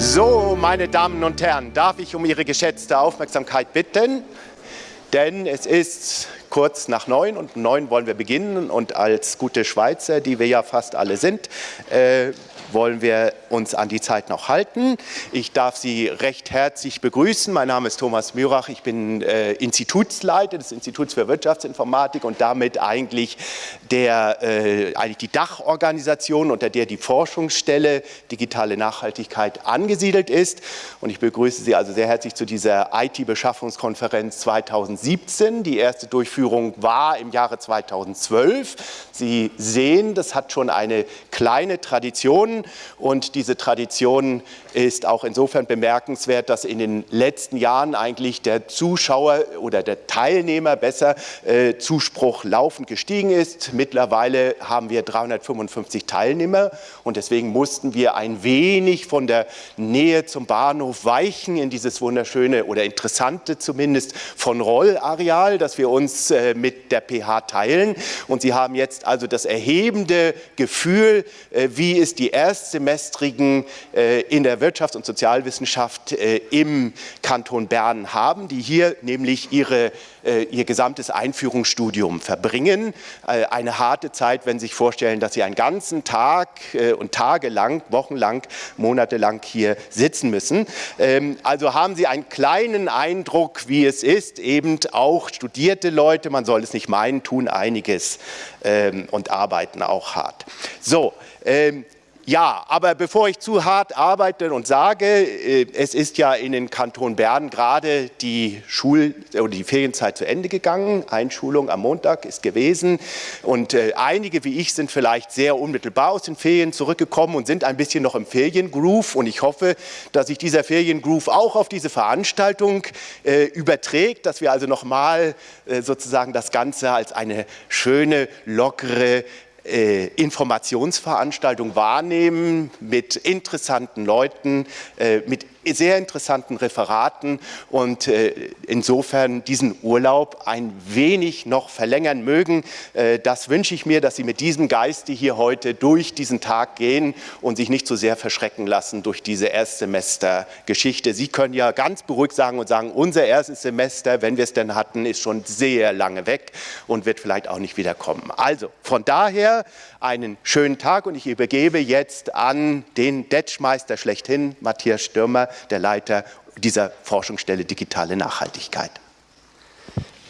So, meine Damen und Herren, darf ich um Ihre geschätzte Aufmerksamkeit bitten? Denn es ist kurz nach neun und neun wollen wir beginnen und als gute Schweizer, die wir ja fast alle sind, äh, wollen wir uns an die Zeit noch halten. Ich darf Sie recht herzlich begrüßen. Mein Name ist Thomas Mürach. Ich bin äh, Institutsleiter des Instituts für Wirtschaftsinformatik und damit eigentlich, der, äh, eigentlich die Dachorganisation, unter der die Forschungsstelle Digitale Nachhaltigkeit angesiedelt ist. Und ich begrüße Sie also sehr herzlich zu dieser IT-Beschaffungskonferenz 2017. Die erste Durchführung war im Jahre 2012. Sie sehen, das hat schon eine kleine Tradition und diese Tradition ist auch insofern bemerkenswert, dass in den letzten Jahren eigentlich der Zuschauer oder der Teilnehmer besser äh, Zuspruch laufend gestiegen ist. Mittlerweile haben wir 355 Teilnehmer und deswegen mussten wir ein wenig von der Nähe zum Bahnhof weichen in dieses wunderschöne oder interessante zumindest von Roll-Areal, das wir uns äh, mit der PH teilen. Und Sie haben jetzt also das erhebende Gefühl, äh, wie ist die erstsemestrigen äh, in der Wirtschafts- und Sozialwissenschaft im Kanton Bern haben, die hier nämlich ihre, ihr gesamtes Einführungsstudium verbringen. Eine harte Zeit, wenn Sie sich vorstellen, dass Sie einen ganzen Tag und Tage lang, wochenlang, monatelang hier sitzen müssen. Ähm, also haben Sie einen kleinen Eindruck, wie es ist, eben auch studierte Leute, man soll es nicht meinen, tun einiges ähm, und arbeiten auch hart. So, ähm, ja, aber bevor ich zu hart arbeite und sage, äh, es ist ja in den Kanton Bern gerade die Schul- oder die Ferienzeit zu Ende gegangen. Einschulung am Montag ist gewesen und äh, einige wie ich sind vielleicht sehr unmittelbar aus den Ferien zurückgekommen und sind ein bisschen noch im Feriengroove und ich hoffe, dass sich dieser Feriengroove auch auf diese Veranstaltung äh, überträgt, dass wir also nochmal sozusagen das Ganze als eine schöne, lockere, Informationsveranstaltung wahrnehmen mit interessanten Leuten, äh, mit sehr interessanten Referaten und äh, insofern diesen Urlaub ein wenig noch verlängern mögen. Äh, das wünsche ich mir, dass Sie mit diesem Geiste hier heute durch diesen Tag gehen und sich nicht so sehr verschrecken lassen durch diese Erstsemestergeschichte. Sie können ja ganz beruhigt sagen und sagen, unser erstes Semester, wenn wir es denn hatten, ist schon sehr lange weg und wird vielleicht auch nicht wiederkommen. Also von daher einen schönen Tag und ich übergebe jetzt an den Detschmeister schlechthin, Matthias Stürmer, der Leiter dieser Forschungsstelle Digitale Nachhaltigkeit.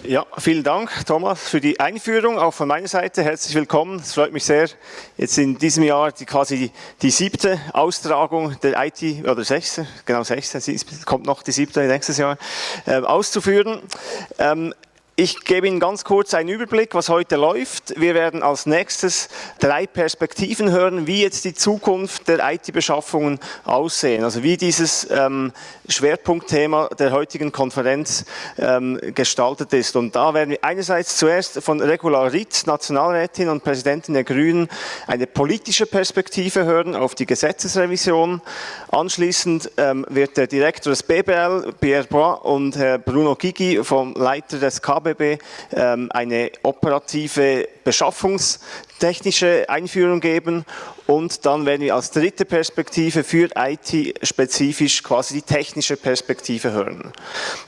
Ja, vielen Dank, Thomas, für die Einführung. Auch von meiner Seite herzlich willkommen. Es freut mich sehr, jetzt in diesem Jahr die, quasi die, siebte Austragung der IT, oder sechste, genau sechste, kommt noch die siebte nächstes Jahr, äh, auszuführen. Ähm, ich gebe Ihnen ganz kurz einen Überblick, was heute läuft. Wir werden als nächstes drei Perspektiven hören, wie jetzt die Zukunft der IT-Beschaffungen aussehen. Also wie dieses ähm, Schwerpunktthema der heutigen Konferenz ähm, gestaltet ist. Und da werden wir einerseits zuerst von Regula Ritz, Nationalrätin und Präsidentin der Grünen, eine politische Perspektive hören auf die Gesetzesrevision. Anschließend ähm, wird der Direktor des BBL, Pierre Bois, und Herr Bruno Gigi vom Leiter des KB ABB ähm, eine operative beschaffungstechnische Einführung geben und dann werden wir als dritte Perspektive für IT spezifisch quasi die technische Perspektive hören.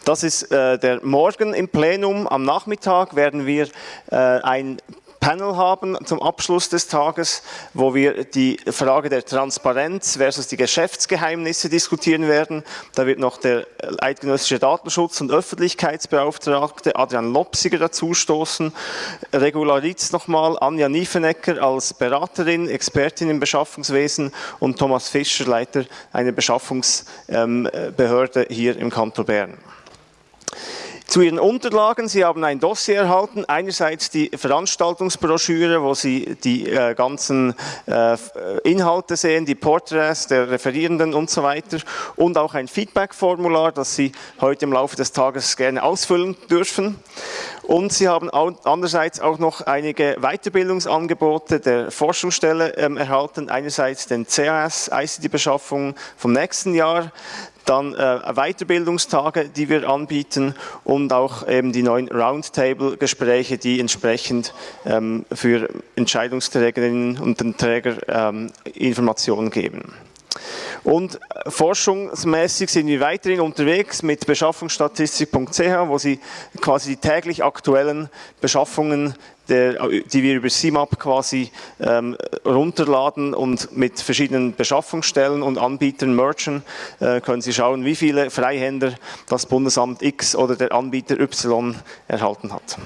Das ist äh, der Morgen im Plenum. Am Nachmittag werden wir äh, ein Panel haben zum Abschluss des Tages, wo wir die Frage der Transparenz versus die Geschäftsgeheimnisse diskutieren werden. Da wird noch der eidgenössische Datenschutz- und Öffentlichkeitsbeauftragte Adrian Lopsiger dazustoßen, Regularitz nochmal, Anja Niefenecker als Beraterin, Expertin im Beschaffungswesen und Thomas Fischer, Leiter einer Beschaffungsbehörde hier im Kanton Bern. Zu Ihren Unterlagen, Sie haben ein Dossier erhalten, einerseits die Veranstaltungsbroschüre, wo Sie die äh, ganzen äh, Inhalte sehen, die Porträts der Referierenden und so weiter. Und auch ein Feedback-Formular, das Sie heute im Laufe des Tages gerne ausfüllen dürfen. Und Sie haben andererseits auch noch einige Weiterbildungsangebote der Forschungsstelle ähm, erhalten, einerseits den CAS ICT-Beschaffung vom nächsten Jahr, dann äh, Weiterbildungstage, die wir anbieten und auch eben die neuen Roundtable-Gespräche, die entsprechend ähm, für Entscheidungsträgerinnen und Träger ähm, Informationen geben. Und forschungsmäßig sind wir weiterhin unterwegs mit beschaffungsstatistik.ch, wo Sie quasi die täglich aktuellen Beschaffungen der, die wir über CMAP quasi ähm, runterladen und mit verschiedenen Beschaffungsstellen und Anbietern merchen, äh, können Sie schauen, wie viele Freihänder das Bundesamt X oder der Anbieter Y erhalten hat.